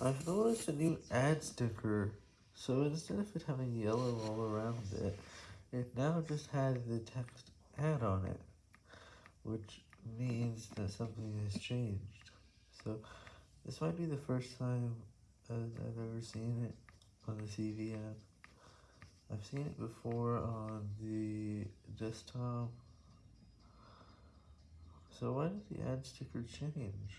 I've noticed a new ad sticker, so instead of it having yellow all around it, it now just has the text ad on it, which means that something has changed. So, this might be the first time I've ever seen it on the TV app. I've seen it before on the desktop, so why did the ad sticker change?